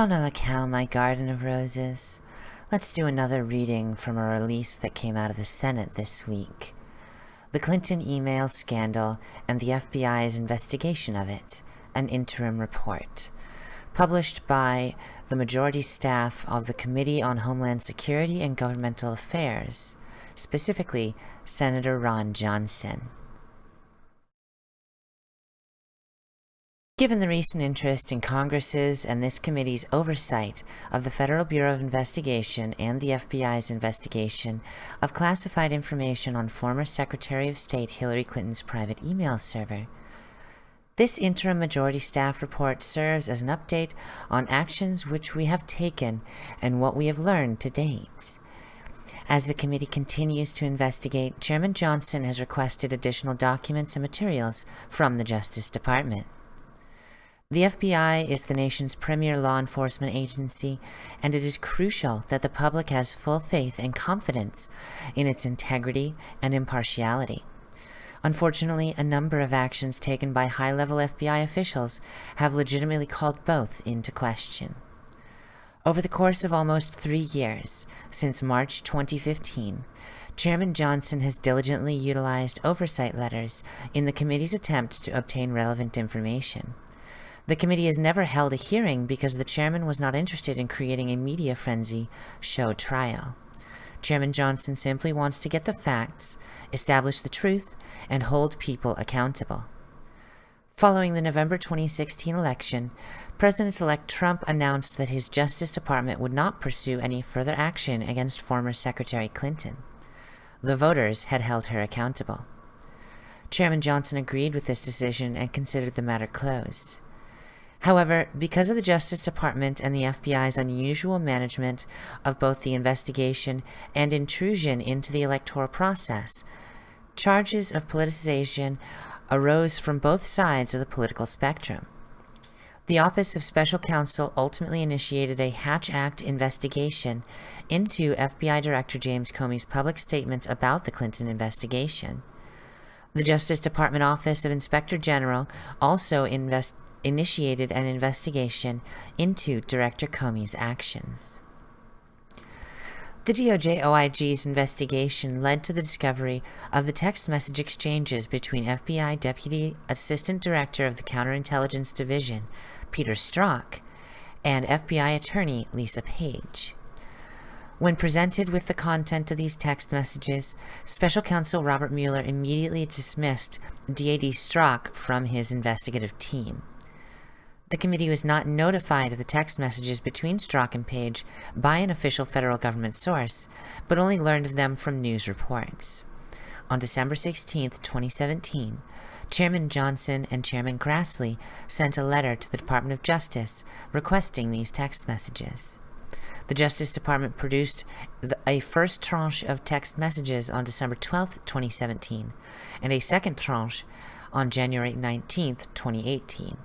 Bonalacal, my garden of roses. Let's do another reading from a release that came out of the Senate this week. The Clinton email scandal and the FBI's investigation of it, an interim report. Published by the majority staff of the Committee on Homeland Security and Governmental Affairs, specifically Senator Ron Johnson. Given the recent interest in Congress's and this committee's oversight of the Federal Bureau of Investigation and the FBI's investigation of classified information on former Secretary of State Hillary Clinton's private email server, this interim majority staff report serves as an update on actions which we have taken and what we have learned to date. As the committee continues to investigate, Chairman Johnson has requested additional documents and materials from the Justice Department. The FBI is the nation's premier law enforcement agency, and it is crucial that the public has full faith and confidence in its integrity and impartiality. Unfortunately, a number of actions taken by high-level FBI officials have legitimately called both into question. Over the course of almost three years, since March 2015, Chairman Johnson has diligently utilized oversight letters in the committee's attempt to obtain relevant information. The committee has never held a hearing because the chairman was not interested in creating a media frenzy show trial. Chairman Johnson simply wants to get the facts, establish the truth, and hold people accountable. Following the November 2016 election, President-elect Trump announced that his Justice Department would not pursue any further action against former Secretary Clinton. The voters had held her accountable. Chairman Johnson agreed with this decision and considered the matter closed. However, because of the Justice Department and the FBI's unusual management of both the investigation and intrusion into the electoral process, charges of politicization arose from both sides of the political spectrum. The Office of Special Counsel ultimately initiated a Hatch Act investigation into FBI Director James Comey's public statements about the Clinton investigation. The Justice Department Office of Inspector General also invest initiated an investigation into Director Comey's actions. The DOJ OIG's investigation led to the discovery of the text message exchanges between FBI Deputy Assistant Director of the Counterintelligence Division, Peter Strzok, and FBI Attorney Lisa Page. When presented with the content of these text messages, Special Counsel Robert Mueller immediately dismissed DAD Strzok from his investigative team. The committee was not notified of the text messages between Strzok and Page by an official federal government source, but only learned of them from news reports. On December 16, 2017, Chairman Johnson and Chairman Grassley sent a letter to the Department of Justice requesting these text messages. The Justice Department produced a first tranche of text messages on December 12, 2017, and a second tranche on January 19, 2018.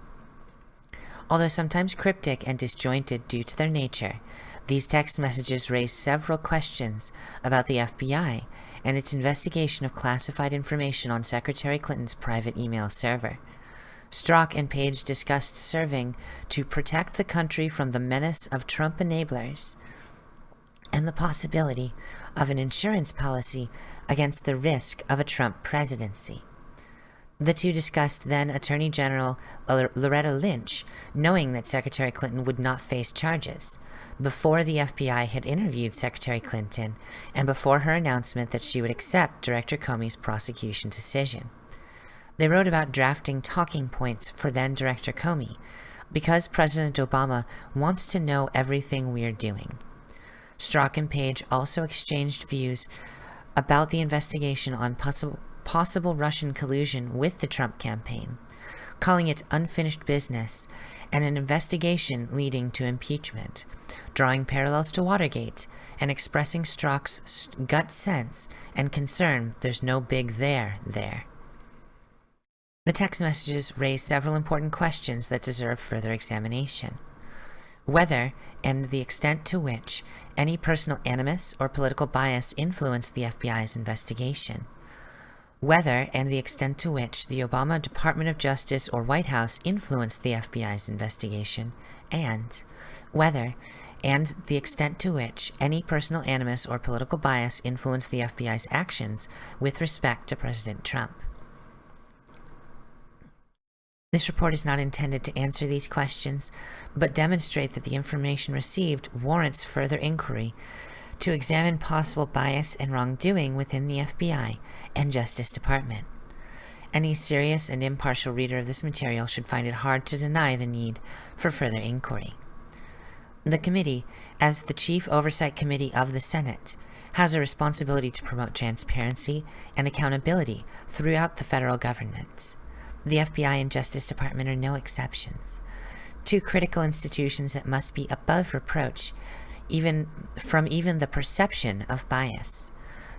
Although sometimes cryptic and disjointed due to their nature, these text messages raise several questions about the FBI and its investigation of classified information on Secretary Clinton's private email server. Strzok and Page discussed serving to protect the country from the menace of Trump enablers and the possibility of an insurance policy against the risk of a Trump presidency. The two discussed then Attorney General Loretta Lynch, knowing that Secretary Clinton would not face charges, before the FBI had interviewed Secretary Clinton, and before her announcement that she would accept Director Comey's prosecution decision. They wrote about drafting talking points for then Director Comey, because President Obama wants to know everything we're doing. Strzok and Page also exchanged views about the investigation on possible possible Russian collusion with the Trump campaign, calling it unfinished business and an investigation leading to impeachment, drawing parallels to Watergate and expressing Strzok's gut sense and concern there's no big there there. The text messages raise several important questions that deserve further examination. Whether, and the extent to which, any personal animus or political bias influenced the FBI's investigation whether and the extent to which the Obama Department of Justice or White House influenced the FBI's investigation, and whether and the extent to which any personal animus or political bias influenced the FBI's actions with respect to President Trump. This report is not intended to answer these questions, but demonstrate that the information received warrants further inquiry to examine possible bias and wrongdoing within the FBI and Justice Department. Any serious and impartial reader of this material should find it hard to deny the need for further inquiry. The committee, as the chief oversight committee of the Senate, has a responsibility to promote transparency and accountability throughout the federal government. The FBI and Justice Department are no exceptions. Two critical institutions that must be above reproach even from even the perception of bias.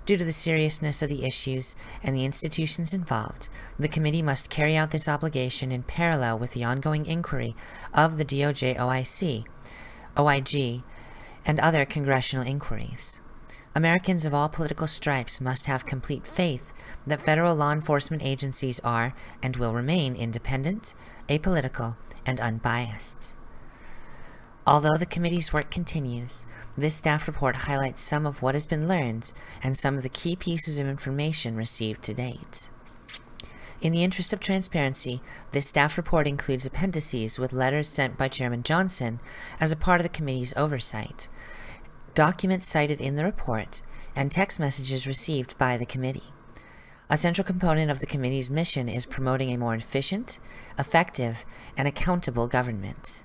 Due to the seriousness of the issues and the institutions involved, the committee must carry out this obligation in parallel with the ongoing inquiry of the DOJ OIC, OIG, and other congressional inquiries. Americans of all political stripes must have complete faith that federal law enforcement agencies are and will remain independent, apolitical, and unbiased. Although the committee's work continues, this staff report highlights some of what has been learned and some of the key pieces of information received to date. In the interest of transparency, this staff report includes appendices with letters sent by Chairman Johnson as a part of the committee's oversight, documents cited in the report, and text messages received by the committee. A central component of the committee's mission is promoting a more efficient, effective, and accountable government.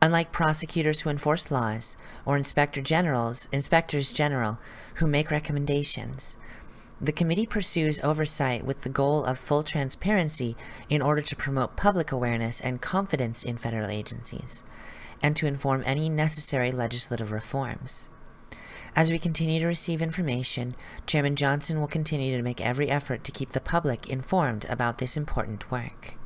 Unlike prosecutors who enforce laws, or inspector generals, inspectors general who make recommendations, the committee pursues oversight with the goal of full transparency in order to promote public awareness and confidence in federal agencies, and to inform any necessary legislative reforms. As we continue to receive information, Chairman Johnson will continue to make every effort to keep the public informed about this important work.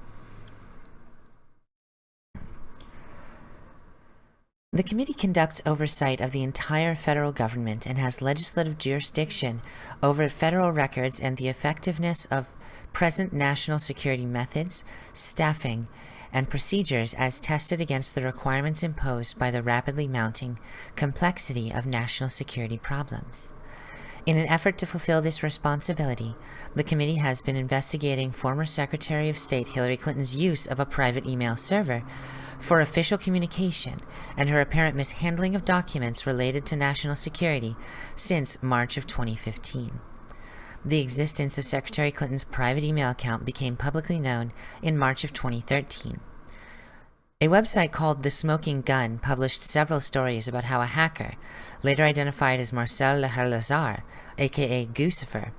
The committee conducts oversight of the entire federal government and has legislative jurisdiction over federal records and the effectiveness of present national security methods, staffing, and procedures as tested against the requirements imposed by the rapidly mounting complexity of national security problems. In an effort to fulfill this responsibility, the committee has been investigating former Secretary of State Hillary Clinton's use of a private email server for official communication and her apparent mishandling of documents related to national security since March of 2015. The existence of Secretary Clinton's private email account became publicly known in March of 2013. A website called The Smoking Gun published several stories about how a hacker, later identified as Marcel Lehel Lazar, aka Guccifer,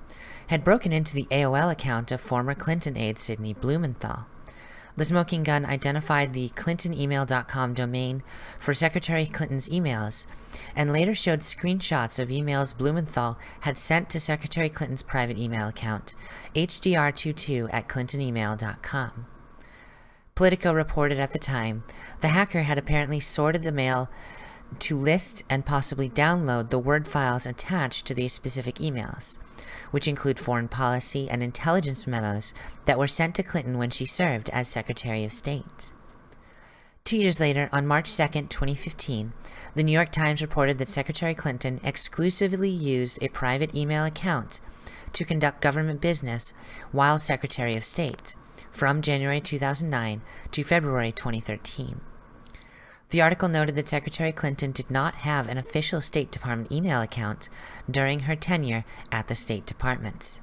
had broken into the AOL account of former Clinton aide Sidney Blumenthal. The smoking gun identified the clintonemail.com domain for Secretary Clinton's emails, and later showed screenshots of emails Blumenthal had sent to Secretary Clinton's private email account, hdr22 at clintonemail.com. Politico reported at the time, the hacker had apparently sorted the mail to list and possibly download the Word files attached to these specific emails which include foreign policy and intelligence memos that were sent to Clinton when she served as Secretary of State. Two years later, on March 2, 2015, the New York Times reported that Secretary Clinton exclusively used a private email account to conduct government business while Secretary of State, from January 2009 to February 2013. The article noted that Secretary Clinton did not have an official State Department email account during her tenure at the State Department.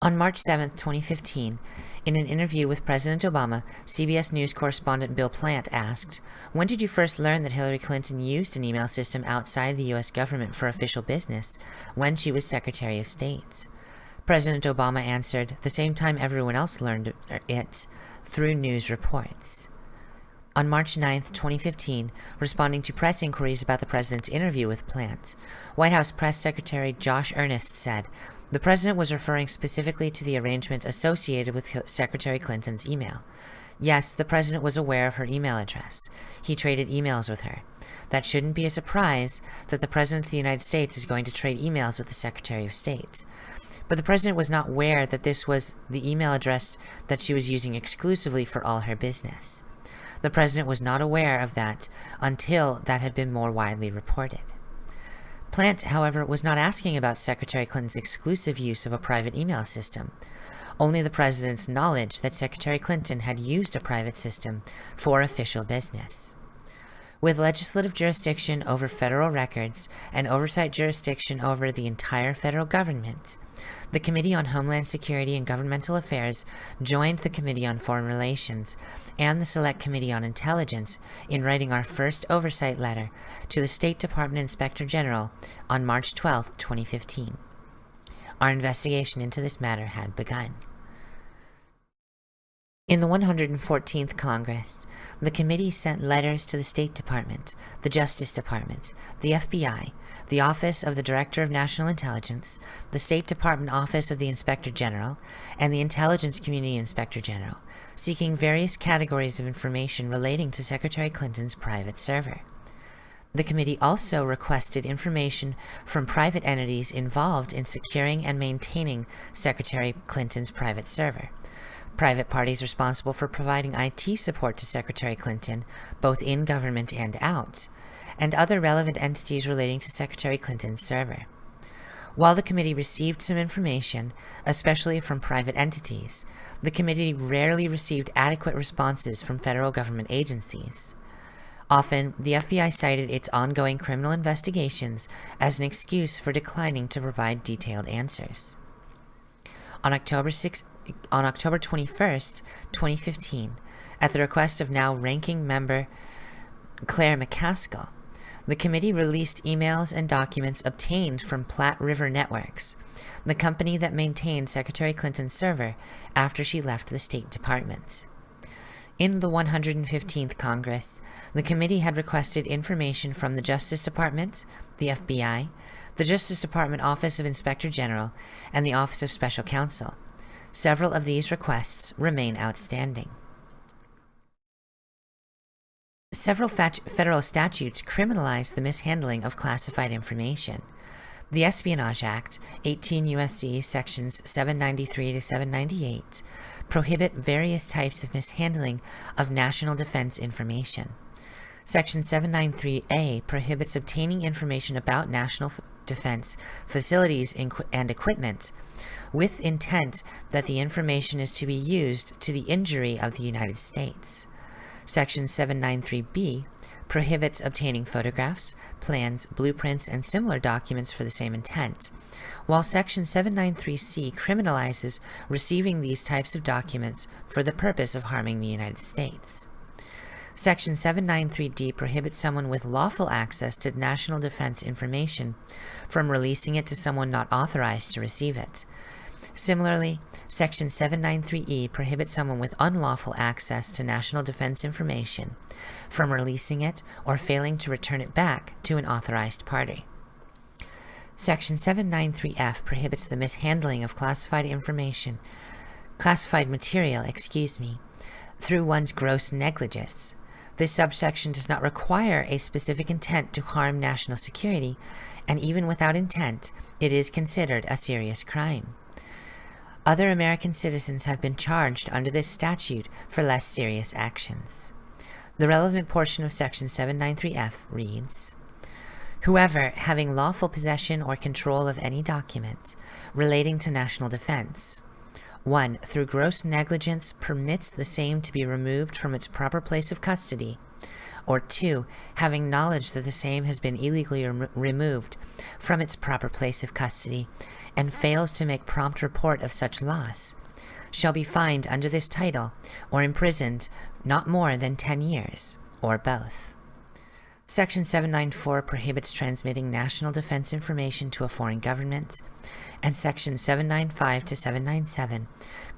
On March 7, 2015, in an interview with President Obama, CBS News correspondent Bill Plante asked, When did you first learn that Hillary Clinton used an email system outside the U.S. government for official business when she was Secretary of State? President Obama answered, the same time everyone else learned it, through news reports. On March 9, 2015, responding to press inquiries about the president's interview with Plante, White House Press Secretary Josh Earnest said, the president was referring specifically to the arrangement associated with Secretary Clinton's email. Yes, the president was aware of her email address. He traded emails with her. That shouldn't be a surprise that the President of the United States is going to trade emails with the Secretary of State. But the president was not aware that this was the email address that she was using exclusively for all her business. The president was not aware of that until that had been more widely reported. Plante, however, was not asking about Secretary Clinton's exclusive use of a private email system, only the president's knowledge that Secretary Clinton had used a private system for official business. With legislative jurisdiction over federal records and oversight jurisdiction over the entire federal government, the Committee on Homeland Security and Governmental Affairs joined the Committee on Foreign Relations and the Select Committee on Intelligence in writing our first oversight letter to the State Department Inspector General on March 12, 2015. Our investigation into this matter had begun. In the 114th Congress, the committee sent letters to the State Department, the Justice Department, the FBI, the Office of the Director of National Intelligence, the State Department Office of the Inspector General, and the Intelligence Community Inspector General, seeking various categories of information relating to Secretary Clinton's private server. The committee also requested information from private entities involved in securing and maintaining Secretary Clinton's private server private parties responsible for providing IT support to Secretary Clinton, both in government and out, and other relevant entities relating to Secretary Clinton's server. While the committee received some information, especially from private entities, the committee rarely received adequate responses from federal government agencies. Often, the FBI cited its ongoing criminal investigations as an excuse for declining to provide detailed answers. On October 6, on October 21st, 2015, at the request of now ranking member Claire McCaskill, the committee released emails and documents obtained from Platte River Networks, the company that maintained Secretary Clinton's server after she left the State Department. In the 115th Congress, the committee had requested information from the Justice Department, the FBI, the Justice Department Office of Inspector General, and the Office of Special Counsel, Several of these requests remain outstanding. Several federal statutes criminalize the mishandling of classified information. The Espionage Act, 18 U.S.C. sections 793 to 798, prohibit various types of mishandling of national defense information. Section 793A prohibits obtaining information about national defense facilities and equipment with intent that the information is to be used to the injury of the United States. Section 793B prohibits obtaining photographs, plans, blueprints, and similar documents for the same intent, while Section 793C criminalizes receiving these types of documents for the purpose of harming the United States. Section 793D prohibits someone with lawful access to national defense information from releasing it to someone not authorized to receive it, Similarly, Section 793E prohibits someone with unlawful access to national defense information from releasing it or failing to return it back to an authorized party. Section 793F prohibits the mishandling of classified information, classified material, excuse me, through one's gross negligence. This subsection does not require a specific intent to harm national security, and even without intent, it is considered a serious crime. Other American citizens have been charged under this statute for less serious actions. The relevant portion of Section 793F reads, Whoever, having lawful possession or control of any document relating to national defense, 1. Through gross negligence permits the same to be removed from its proper place of custody, or 2. Having knowledge that the same has been illegally rem removed from its proper place of custody and fails to make prompt report of such loss, shall be fined under this title or imprisoned not more than 10 years, or both. Section 794 prohibits transmitting national defense information to a foreign government, and Section 795 to 797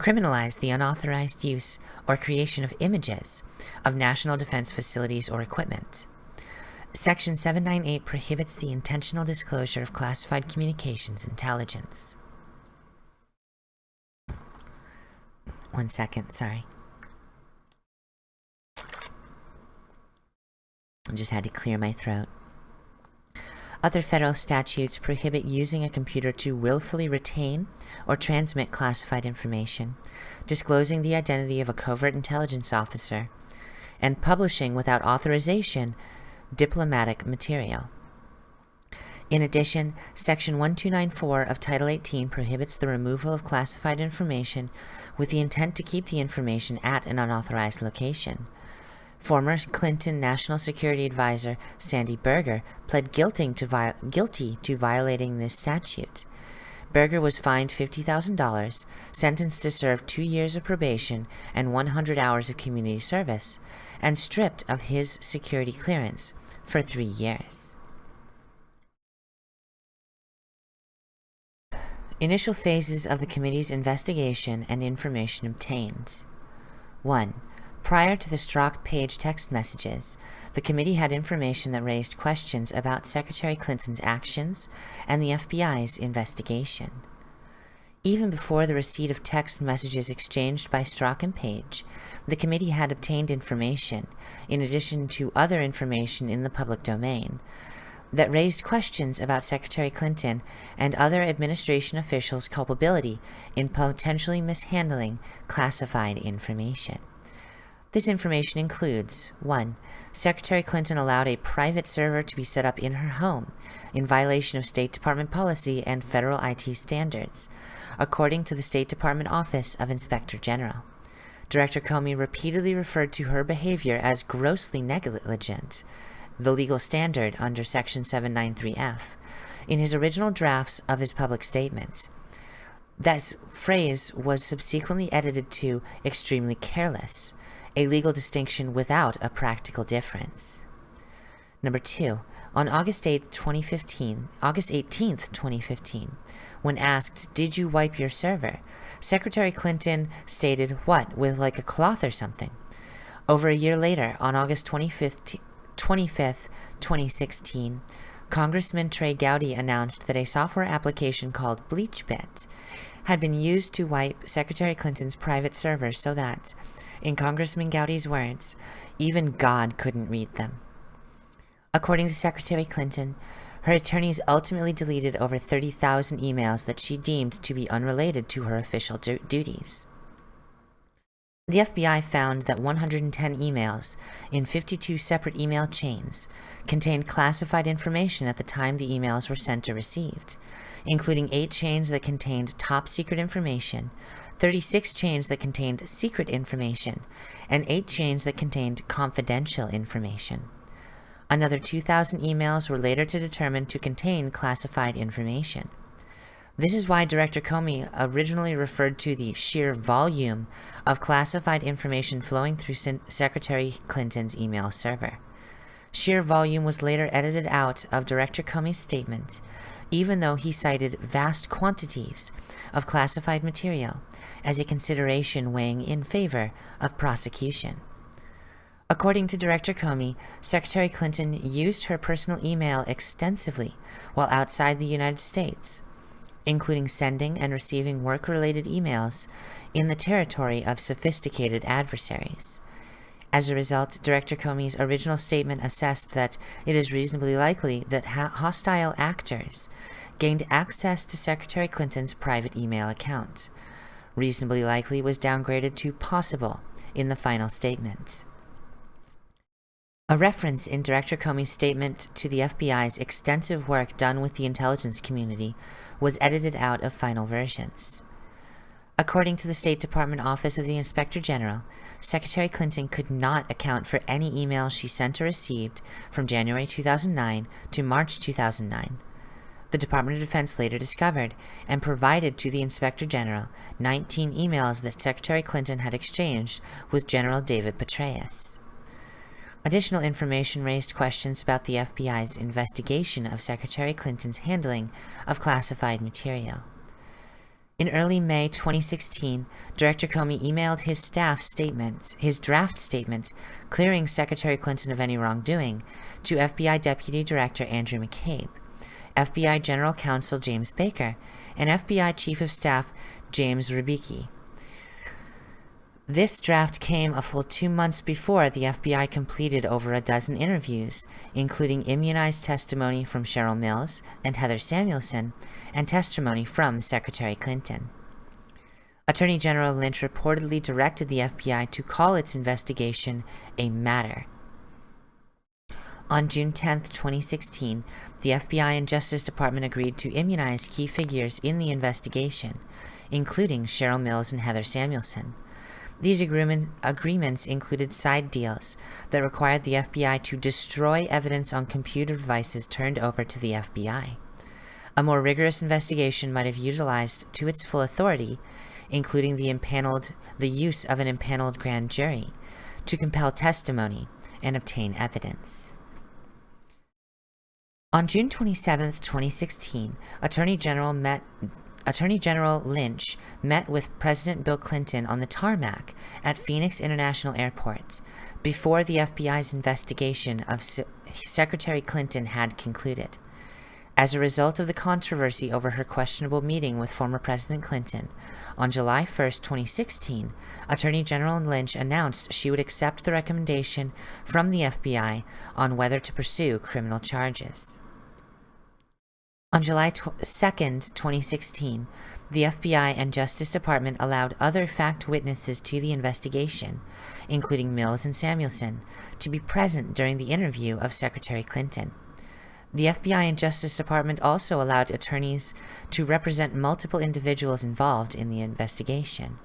criminalize the unauthorized use or creation of images of national defense facilities or equipment. Section 798 prohibits the intentional disclosure of classified communications intelligence. One second, sorry. I just had to clear my throat. Other federal statutes prohibit using a computer to willfully retain or transmit classified information, disclosing the identity of a covert intelligence officer, and publishing without authorization diplomatic material. In addition, Section 1294 of Title 18 prohibits the removal of classified information with the intent to keep the information at an unauthorized location. Former Clinton National Security Advisor Sandy Berger pled guilty to, guilty to violating this statute. Berger was fined $50,000, sentenced to serve two years of probation and 100 hours of community service, and stripped of his security clearance for three years. Initial phases of the committee's investigation and information obtained. 1. Prior to the Strzok Page text messages, the committee had information that raised questions about Secretary Clinton's actions and the FBI's investigation. Even before the receipt of text messages exchanged by Strzok and Page, the committee had obtained information, in addition to other information in the public domain, that raised questions about Secretary Clinton and other administration officials' culpability in potentially mishandling classified information. This information includes 1. Secretary Clinton allowed a private server to be set up in her home in violation of State Department policy and federal IT standards, according to the State Department Office of Inspector General. Director Comey repeatedly referred to her behavior as grossly negligent, the legal standard under Section 793F, in his original drafts of his public statements. That phrase was subsequently edited to extremely careless, a legal distinction without a practical difference. Number two, on August 8, 2015, August 18th, 2015, when asked, did you wipe your server? Secretary Clinton stated, what, with like a cloth or something? Over a year later, on August 25th, 25th, 2016, Congressman Trey Gowdy announced that a software application called BleachBit had been used to wipe Secretary Clinton's private server so that, in Congressman Gowdy's words, even God couldn't read them. According to Secretary Clinton, her attorneys ultimately deleted over 30,000 emails that she deemed to be unrelated to her official du duties. The FBI found that 110 emails in 52 separate email chains contained classified information at the time the emails were sent or received, including 8 chains that contained top secret information, 36 chains that contained secret information, and 8 chains that contained confidential information. Another 2,000 emails were later to determine to contain classified information. This is why Director Comey originally referred to the sheer volume of classified information flowing through Secretary Clinton's email server. Sheer volume was later edited out of Director Comey's statement, even though he cited vast quantities of classified material as a consideration weighing in favor of prosecution. According to Director Comey, Secretary Clinton used her personal email extensively while outside the United States, including sending and receiving work-related emails in the territory of sophisticated adversaries. As a result, Director Comey's original statement assessed that it is reasonably likely that hostile actors gained access to Secretary Clinton's private email account. Reasonably likely was downgraded to possible in the final statement. A reference in Director Comey's statement to the FBI's extensive work done with the intelligence community was edited out of final versions. According to the State Department Office of the Inspector General, Secretary Clinton could not account for any email she sent or received from January 2009 to March 2009. The Department of Defense later discovered and provided to the Inspector General 19 emails that Secretary Clinton had exchanged with General David Petraeus. Additional information raised questions about the FBI's investigation of Secretary Clinton's handling of classified material. In early May 2016, Director Comey emailed his staff statement, his draft statement, clearing Secretary Clinton of any wrongdoing, to FBI Deputy Director Andrew McCabe, FBI General Counsel James Baker, and FBI Chief of Staff James Rybicki. This draft came a full two months before the FBI completed over a dozen interviews, including immunized testimony from Cheryl Mills and Heather Samuelson, and testimony from Secretary Clinton. Attorney General Lynch reportedly directed the FBI to call its investigation a matter. On June 10, 2016, the FBI and Justice Department agreed to immunize key figures in the investigation, including Cheryl Mills and Heather Samuelson. These agreement, agreements included side deals that required the FBI to destroy evidence on computer devices turned over to the FBI. A more rigorous investigation might have utilized to its full authority, including the impaneled the use of an impaneled grand jury, to compel testimony and obtain evidence. On June 27, 2016, Attorney General met Attorney General Lynch met with President Bill Clinton on the tarmac at Phoenix International Airport before the FBI's investigation of Se Secretary Clinton had concluded. As a result of the controversy over her questionable meeting with former President Clinton, on July 1, 2016, Attorney General Lynch announced she would accept the recommendation from the FBI on whether to pursue criminal charges. On July 2, 2016, the FBI and Justice Department allowed other fact witnesses to the investigation, including Mills and Samuelson, to be present during the interview of Secretary Clinton. The FBI and Justice Department also allowed attorneys to represent multiple individuals involved in the investigation.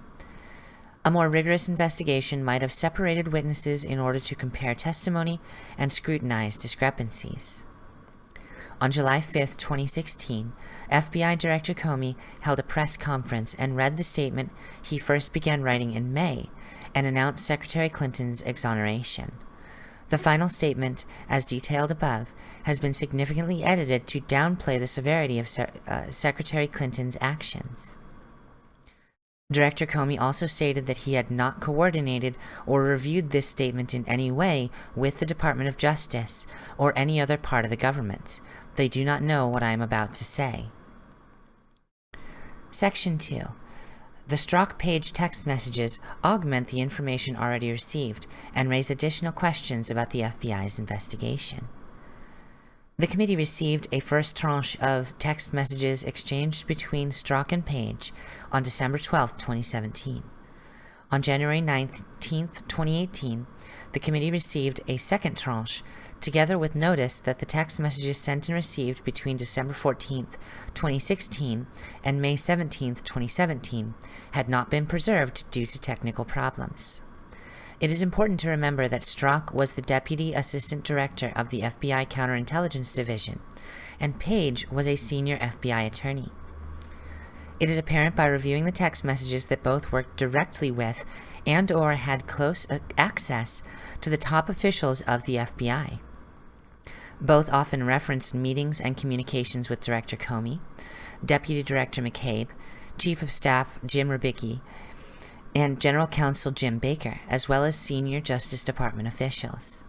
A more rigorous investigation might have separated witnesses in order to compare testimony and scrutinize discrepancies. On July 5, 2016, FBI Director Comey held a press conference and read the statement he first began writing in May and announced Secretary Clinton's exoneration. The final statement, as detailed above, has been significantly edited to downplay the severity of Se uh, Secretary Clinton's actions. Director Comey also stated that he had not coordinated or reviewed this statement in any way with the Department of Justice or any other part of the government, they do not know what I am about to say. Section 2. The Strzok page text messages augment the information already received and raise additional questions about the FBI's investigation. The committee received a first tranche of text messages exchanged between Strzok and Page on December 12, 2017. On January 19, 2018, the committee received a second tranche together with notice that the text messages sent and received between December 14, 2016 and May 17, 2017 had not been preserved due to technical problems. It is important to remember that Strzok was the Deputy Assistant Director of the FBI Counterintelligence Division, and Page was a senior FBI attorney. It is apparent by reviewing the text messages that both worked directly with and or had close access to the top officials of the FBI. Both often referenced meetings and communications with Director Comey, Deputy Director McCabe, Chief of Staff Jim Rybicki, and General Counsel Jim Baker, as well as senior Justice Department officials.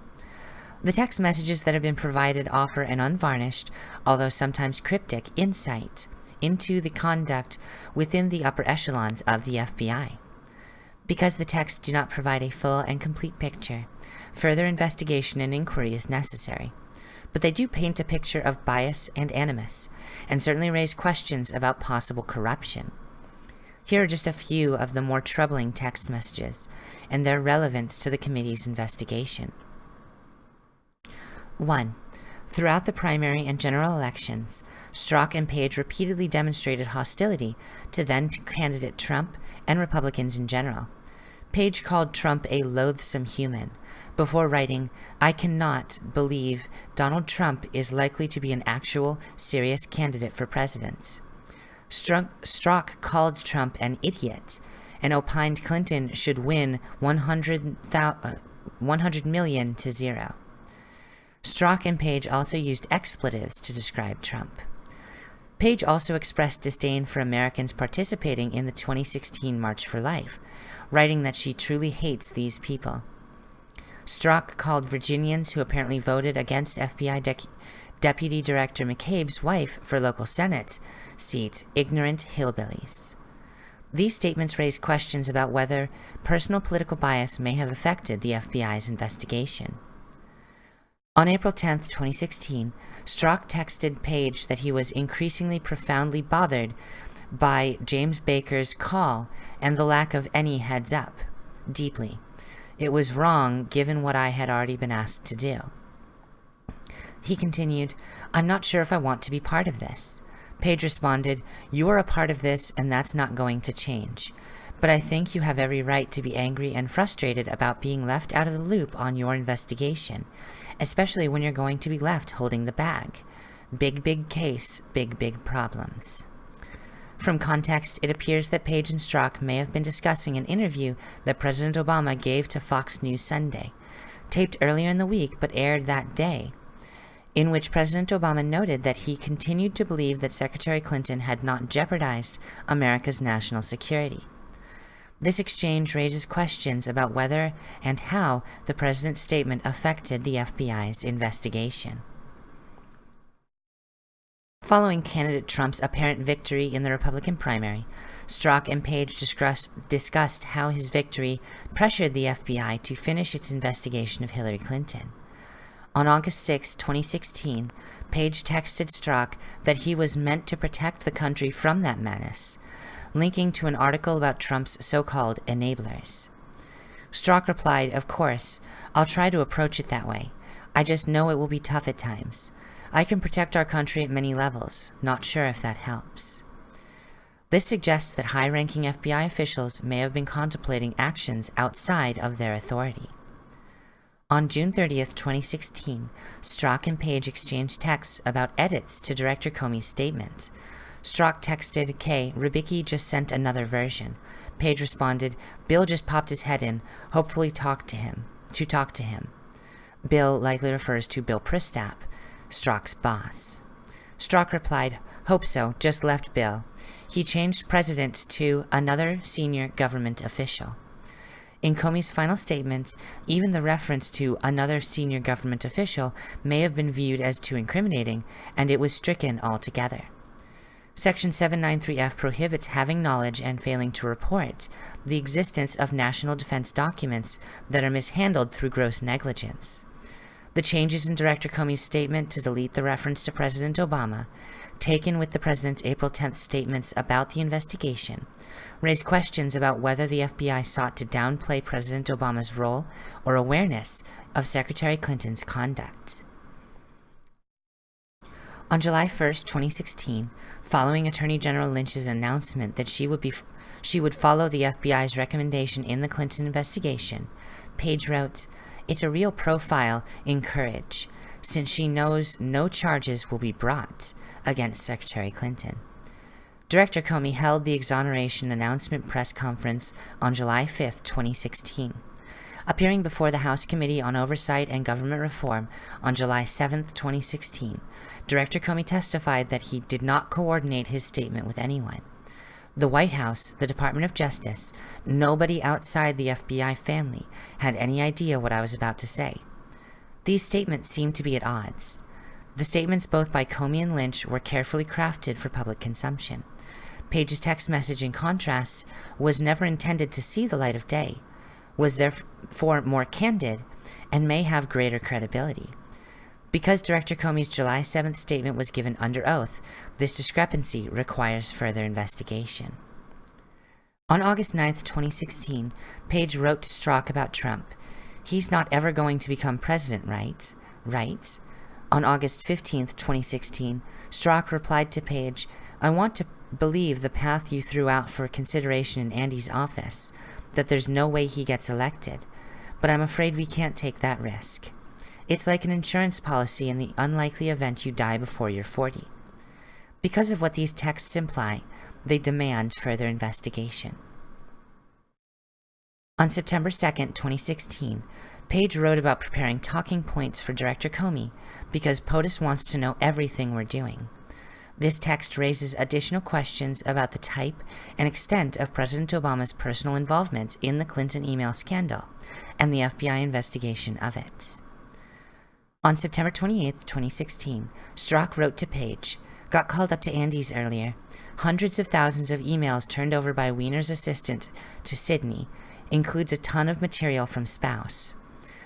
The text messages that have been provided offer an unvarnished, although sometimes cryptic, insight into the conduct within the upper echelons of the FBI. Because the texts do not provide a full and complete picture, further investigation and inquiry is necessary but they do paint a picture of bias and animus, and certainly raise questions about possible corruption. Here are just a few of the more troubling text messages, and their relevance to the committee's investigation. 1. Throughout the primary and general elections, Strzok and Page repeatedly demonstrated hostility to then candidate Trump and Republicans in general. Page called Trump a loathsome human, before writing, I cannot believe Donald Trump is likely to be an actual, serious candidate for president. Strzok called Trump an idiot and opined Clinton should win 100, uh, 100 million to zero. Strzok and Page also used expletives to describe Trump. Page also expressed disdain for Americans participating in the 2016 March for Life, writing that she truly hates these people. Strzok called Virginians who apparently voted against FBI De Deputy Director McCabe's wife for local Senate seat ignorant hillbillies. These statements raise questions about whether personal political bias may have affected the FBI's investigation. On April 10, 2016, Strzok texted Page that he was increasingly profoundly bothered by James Baker's call and the lack of any heads up. Deeply. It was wrong given what I had already been asked to do. He continued, I'm not sure if I want to be part of this. Page responded, You are a part of this and that's not going to change. But I think you have every right to be angry and frustrated about being left out of the loop on your investigation, especially when you're going to be left holding the bag. Big, big case, big, big problems. From context, it appears that Page and Strzok may have been discussing an interview that President Obama gave to Fox News Sunday, taped earlier in the week but aired that day, in which President Obama noted that he continued to believe that Secretary Clinton had not jeopardized America's national security. This exchange raises questions about whether and how the president's statement affected the FBI's investigation. Following candidate Trump's apparent victory in the Republican primary, Strzok and Page discuss, discussed how his victory pressured the FBI to finish its investigation of Hillary Clinton. On August 6, 2016, Page texted Strzok that he was meant to protect the country from that menace, linking to an article about Trump's so-called enablers. Strzok replied, Of course, I'll try to approach it that way. I just know it will be tough at times. I can protect our country at many levels. Not sure if that helps. This suggests that high-ranking FBI officials may have been contemplating actions outside of their authority. On June 30th, 2016, Strzok and Page exchanged texts about edits to Director Comey's statement. Strzok texted K, Rybicki just sent another version. Page responded, Bill just popped his head in, hopefully talk to him, to talk to him. Bill likely refers to Bill Priestap, Strzok's boss. Strzok replied, Hope so, just left Bill. He changed president to another senior government official. In Comey's final statement, even the reference to another senior government official may have been viewed as too incriminating, and it was stricken altogether. Section 793F prohibits having knowledge and failing to report the existence of national defense documents that are mishandled through gross negligence. The changes in Director Comey's statement to delete the reference to President Obama, taken with the President's April 10th statements about the investigation, raise questions about whether the FBI sought to downplay President Obama's role or awareness of Secretary Clinton's conduct. On July 1, 2016, following Attorney General Lynch's announcement that she would be she would follow the FBI's recommendation in the Clinton investigation, Page wrote, It's a real profile in courage, since she knows no charges will be brought against Secretary Clinton. Director Comey held the exoneration announcement press conference on July 5, 2016. Appearing before the House Committee on Oversight and Government Reform on July 7, 2016, Director Comey testified that he did not coordinate his statement with anyone. The White House, the Department of Justice, nobody outside the FBI family had any idea what I was about to say. These statements seemed to be at odds. The statements both by Comey and Lynch were carefully crafted for public consumption. Page's text message, in contrast, was never intended to see the light of day, was therefore more candid, and may have greater credibility. Because Director Comey's July 7th statement was given under oath, this discrepancy requires further investigation. On August 9th, 2016, Page wrote to Strzok about Trump. He's not ever going to become president, right? Right? On August 15th, 2016, Strzok replied to Page, I want to believe the path you threw out for consideration in Andy's office, that there's no way he gets elected, but I'm afraid we can't take that risk. It's like an insurance policy in the unlikely event you die before you're 40. Because of what these texts imply, they demand further investigation. On September 2, 2016, Page wrote about preparing talking points for Director Comey because POTUS wants to know everything we're doing. This text raises additional questions about the type and extent of President Obama's personal involvement in the Clinton email scandal and the FBI investigation of it. On September 28, 2016, Strzok wrote to Page, Got called up to Andy's earlier. Hundreds of thousands of emails turned over by Weiner's assistant to Sydney includes a ton of material from spouse.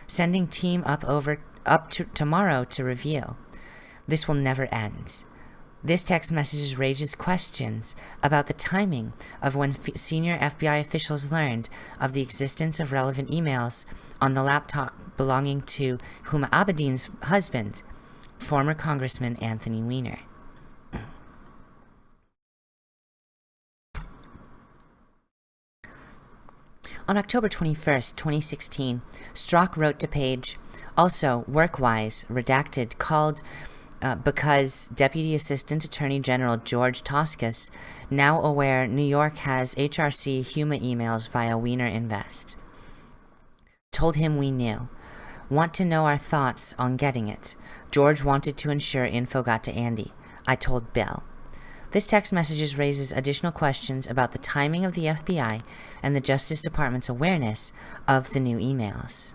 Sending team up over up to tomorrow to review. This will never end. This text message raises questions about the timing of when senior FBI officials learned of the existence of relevant emails on the laptop belonging to Huma Abedin's husband, former Congressman Anthony Weiner. On October 21, 2016, Strzok wrote to Page, also work-wise, redacted, called uh, because Deputy Assistant Attorney General George Toscas, now aware New York has HRC Huma emails via Weiner Invest. Told him we knew. Want to know our thoughts on getting it. George wanted to ensure info got to Andy. I told Bill. This text message raises additional questions about the timing of the FBI and the Justice Department's awareness of the new emails.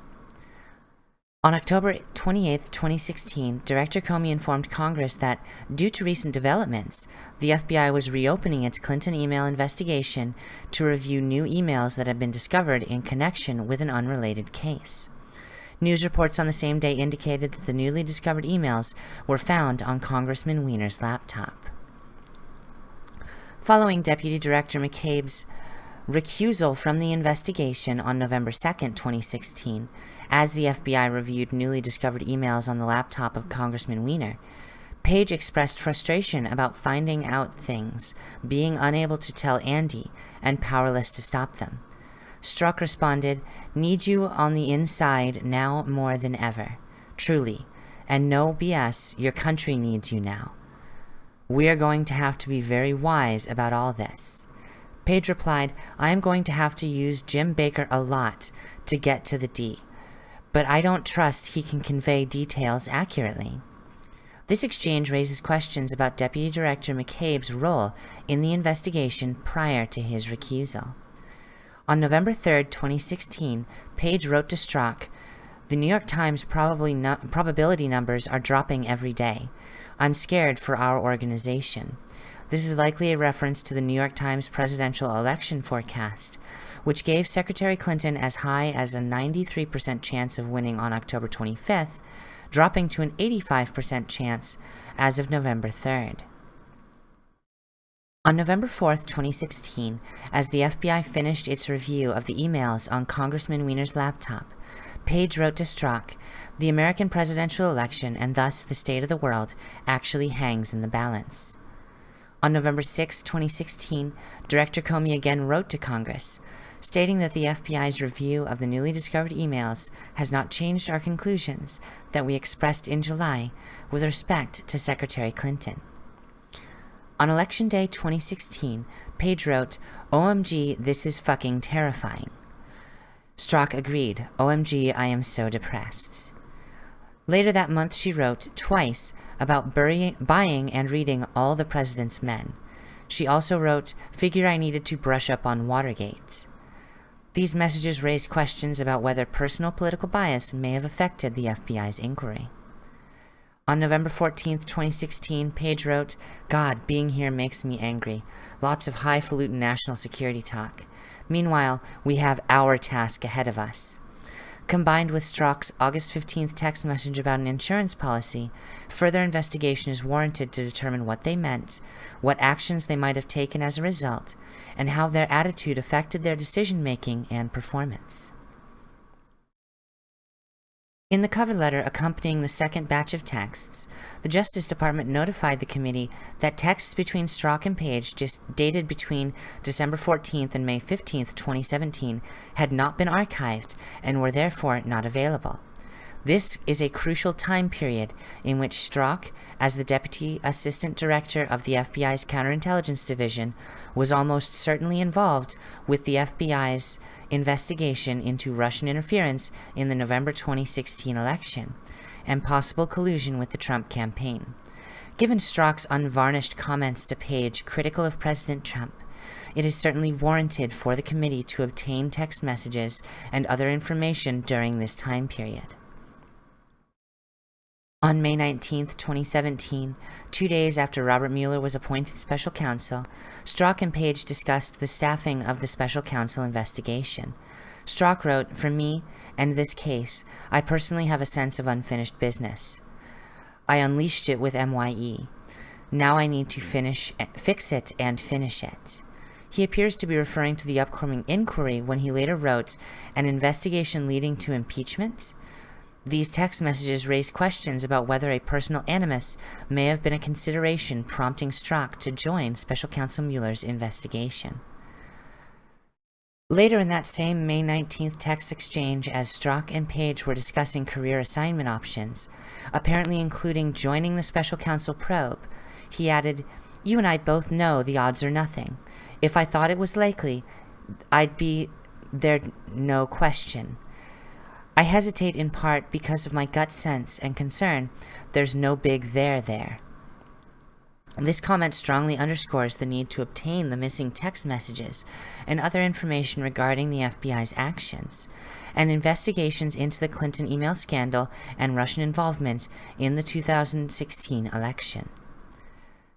On October 28, 2016, Director Comey informed Congress that, due to recent developments, the FBI was reopening its Clinton email investigation to review new emails that had been discovered in connection with an unrelated case. News reports on the same day indicated that the newly discovered emails were found on Congressman Weiner's laptop. Following Deputy Director McCabe's recusal from the investigation on November 2, 2016, as the FBI reviewed newly discovered emails on the laptop of Congressman Weiner, Page expressed frustration about finding out things, being unable to tell Andy, and powerless to stop them. Strzok responded, Need you on the inside now more than ever. Truly. And no BS, your country needs you now. We are going to have to be very wise about all this. Page replied, I am going to have to use Jim Baker a lot to get to the D, but I don't trust he can convey details accurately. This exchange raises questions about Deputy Director McCabe's role in the investigation prior to his recusal. On November 3, 2016, Page wrote to Strzok, The New York Times no probability numbers are dropping every day. I'm scared for our organization. This is likely a reference to the New York Times presidential election forecast, which gave Secretary Clinton as high as a 93% chance of winning on October 25th, dropping to an 85% chance as of November 3rd. On November 4, 2016, as the FBI finished its review of the emails on Congressman Weiner's laptop, Page wrote to Strzok, the American presidential election, and thus the state of the world, actually hangs in the balance. On November 6, 2016, Director Comey again wrote to Congress, stating that the FBI's review of the newly discovered emails has not changed our conclusions that we expressed in July with respect to Secretary Clinton. On Election Day 2016, Page wrote, OMG, this is fucking terrifying. Strzok agreed, OMG, I am so depressed. Later that month she wrote, twice, about burying, buying and reading All the President's Men. She also wrote, figure I needed to brush up on Watergate. These messages raised questions about whether personal political bias may have affected the FBI's inquiry. On November 14, 2016, Page wrote, God, being here makes me angry. Lots of highfalutin national security talk. Meanwhile, we have our task ahead of us. Combined with Strzok's August 15th text message about an insurance policy, further investigation is warranted to determine what they meant, what actions they might have taken as a result, and how their attitude affected their decision-making and performance. In the cover letter accompanying the second batch of texts, the Justice Department notified the committee that texts between Strzok and Page just dated between December 14th and May 15th, 2017 had not been archived and were therefore not available. This is a crucial time period in which Strzok, as the Deputy Assistant Director of the FBI's Counterintelligence Division, was almost certainly involved with the FBI's investigation into Russian interference in the November 2016 election, and possible collusion with the Trump campaign. Given Strzok's unvarnished comments to Page critical of President Trump, it is certainly warranted for the committee to obtain text messages and other information during this time period. On May 19, 2017, two days after Robert Mueller was appointed special counsel, Strzok and Page discussed the staffing of the special counsel investigation. Strzok wrote, For me and this case, I personally have a sense of unfinished business. I unleashed it with MYE. Now I need to finish, fix it and finish it. He appears to be referring to the upcoming inquiry when he later wrote, an investigation leading to impeachment? These text messages raise questions about whether a personal animus may have been a consideration prompting Strzok to join Special Counsel Mueller's investigation. Later in that same May 19th text exchange, as Strzok and Page were discussing career assignment options, apparently including joining the Special Counsel probe, he added, You and I both know the odds are nothing. If I thought it was likely, I'd be there no question. I hesitate in part because of my gut sense and concern there's no big there there. This comment strongly underscores the need to obtain the missing text messages and other information regarding the FBI's actions, and investigations into the Clinton email scandal and Russian involvement in the 2016 election.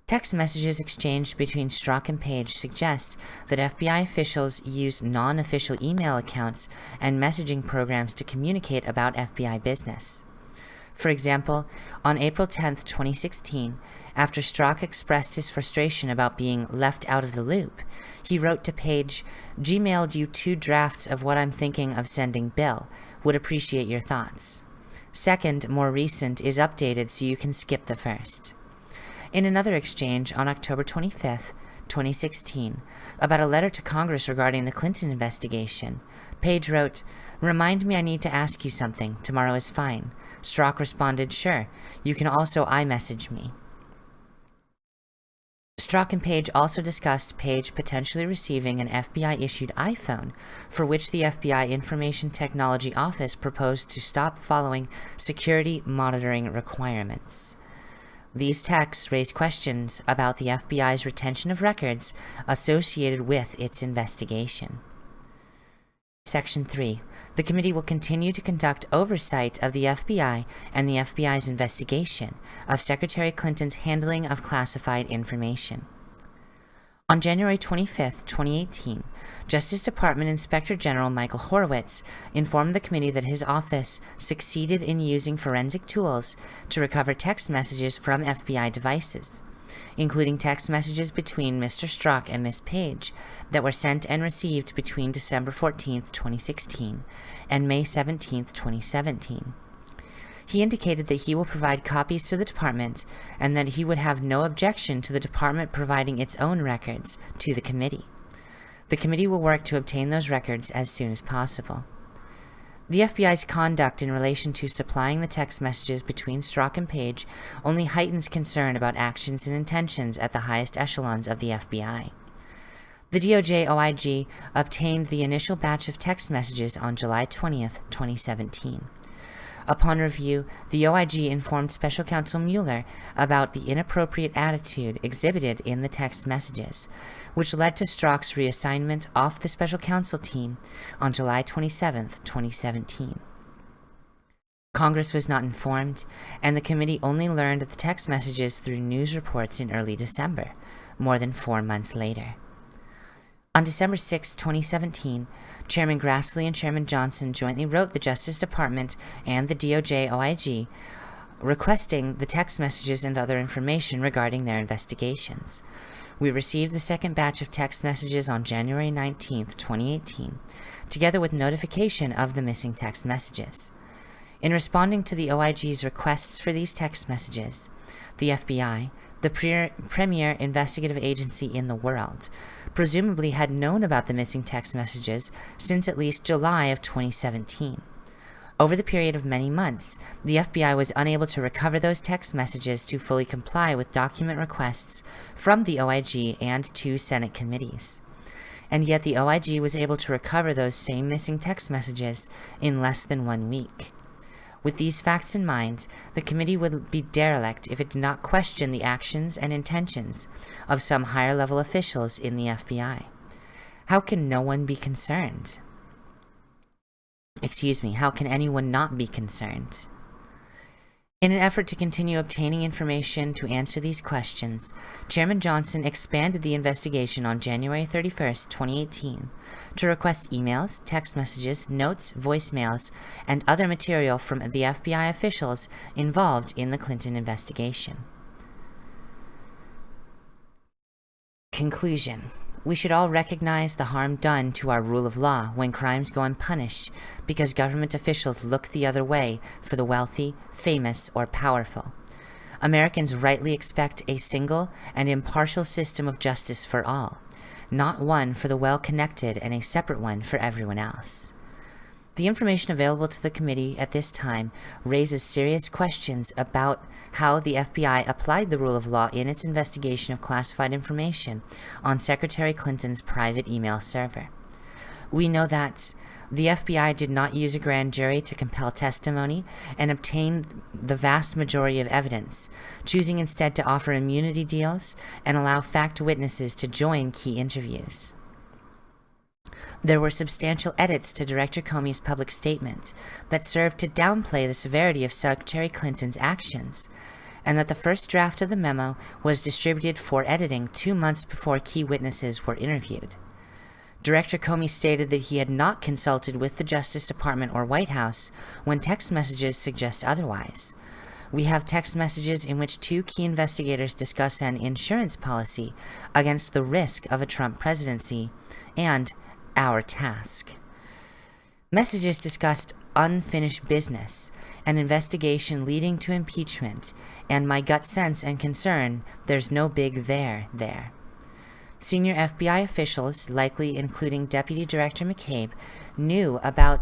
Text messages exchanged between Strzok and Page suggest that FBI officials use non-official email accounts and messaging programs to communicate about FBI business. For example, on April 10, 2016, after Strzok expressed his frustration about being left out of the loop, he wrote to Page, Gmailed you two drafts of what I'm thinking of sending Bill. Would appreciate your thoughts. Second, more recent, is updated so you can skip the first in another exchange on October 25, 2016, about a letter to Congress regarding the Clinton investigation. Page wrote, Remind me I need to ask you something. Tomorrow is fine. Strzok responded, Sure. You can also iMessage me. Strzok and Page also discussed Page potentially receiving an FBI-issued iPhone, for which the FBI Information Technology Office proposed to stop following security monitoring requirements. These texts raise questions about the FBI's retention of records associated with its investigation. Section 3. The committee will continue to conduct oversight of the FBI and the FBI's investigation of Secretary Clinton's handling of classified information. On January 25, 2018, Justice Department Inspector General Michael Horowitz informed the committee that his office succeeded in using forensic tools to recover text messages from FBI devices, including text messages between Mr. Strzok and Ms. Page that were sent and received between December 14, 2016 and May 17, 2017. He indicated that he will provide copies to the department and that he would have no objection to the department providing its own records to the committee. The committee will work to obtain those records as soon as possible. The FBI's conduct in relation to supplying the text messages between Strzok and Page only heightens concern about actions and intentions at the highest echelons of the FBI. The DOJ OIG obtained the initial batch of text messages on July 20, 2017. Upon review, the OIG informed Special Counsel Mueller about the inappropriate attitude exhibited in the text messages, which led to Strzok's reassignment off the Special Counsel team on July 27, 2017. Congress was not informed, and the committee only learned of the text messages through news reports in early December, more than four months later. On December 6, 2017, Chairman Grassley and Chairman Johnson jointly wrote the Justice Department and the DOJ OIG requesting the text messages and other information regarding their investigations. We received the second batch of text messages on January 19, 2018, together with notification of the missing text messages. In responding to the OIG's requests for these text messages, the FBI, the pre premier investigative agency in the world, presumably had known about the missing text messages since at least July of 2017. Over the period of many months, the FBI was unable to recover those text messages to fully comply with document requests from the OIG and two Senate committees. And yet the OIG was able to recover those same missing text messages in less than one week. With these facts in mind, the committee would be derelict if it did not question the actions and intentions of some higher level officials in the FBI. How can no one be concerned? Excuse me, how can anyone not be concerned? In an effort to continue obtaining information to answer these questions, Chairman Johnson expanded the investigation on January 31, 2018, to request emails, text messages, notes, voicemails, and other material from the FBI officials involved in the Clinton investigation. Conclusion we should all recognize the harm done to our rule of law when crimes go unpunished because government officials look the other way for the wealthy, famous, or powerful. Americans rightly expect a single and impartial system of justice for all, not one for the well-connected and a separate one for everyone else. The information available to the committee at this time raises serious questions about how the FBI applied the rule of law in its investigation of classified information on Secretary Clinton's private email server. We know that the FBI did not use a grand jury to compel testimony and obtain the vast majority of evidence, choosing instead to offer immunity deals and allow fact witnesses to join key interviews. There were substantial edits to Director Comey's public statement that served to downplay the severity of Secretary Clinton's actions, and that the first draft of the memo was distributed for editing two months before key witnesses were interviewed. Director Comey stated that he had not consulted with the Justice Department or White House when text messages suggest otherwise. We have text messages in which two key investigators discuss an insurance policy against the risk of a Trump presidency and our task. Messages discussed unfinished business, an investigation leading to impeachment, and my gut sense and concern there's no big there there. Senior FBI officials, likely including Deputy Director McCabe, knew about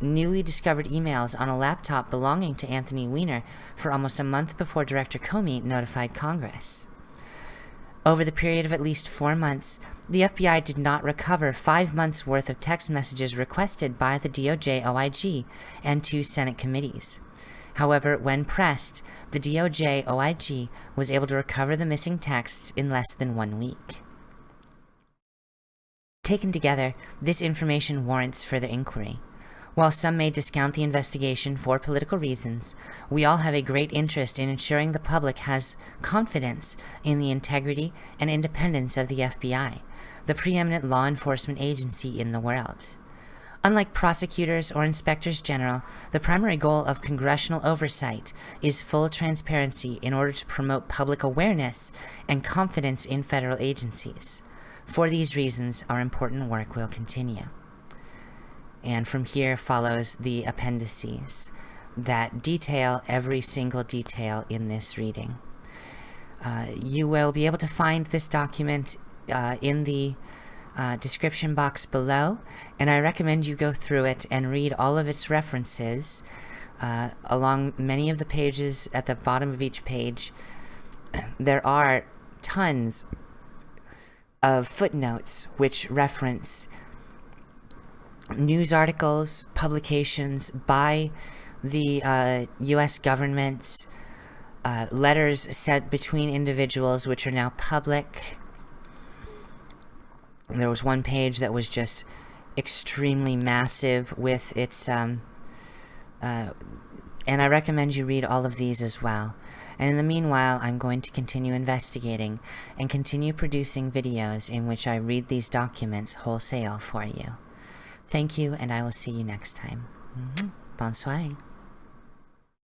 newly discovered emails on a laptop belonging to Anthony Weiner for almost a month before Director Comey notified Congress. Over the period of at least four months, the FBI did not recover five months' worth of text messages requested by the DOJ OIG and two Senate committees. However, when pressed, the DOJ OIG was able to recover the missing texts in less than one week. Taken together, this information warrants further inquiry. While some may discount the investigation for political reasons, we all have a great interest in ensuring the public has confidence in the integrity and independence of the FBI, the preeminent law enforcement agency in the world. Unlike prosecutors or inspectors general, the primary goal of congressional oversight is full transparency in order to promote public awareness and confidence in federal agencies. For these reasons, our important work will continue and from here follows the appendices that detail every single detail in this reading. Uh, you will be able to find this document uh, in the uh, description box below, and I recommend you go through it and read all of its references uh, along many of the pages at the bottom of each page. There are tons of footnotes which reference news articles, publications by the uh, U.S. government, uh, letters sent between individuals which are now public. There was one page that was just extremely massive with its, um, uh, and I recommend you read all of these as well. And in the meanwhile, I'm going to continue investigating and continue producing videos in which I read these documents wholesale for you. Thank you, and I will see you next time. Mm -hmm. Bonsoir.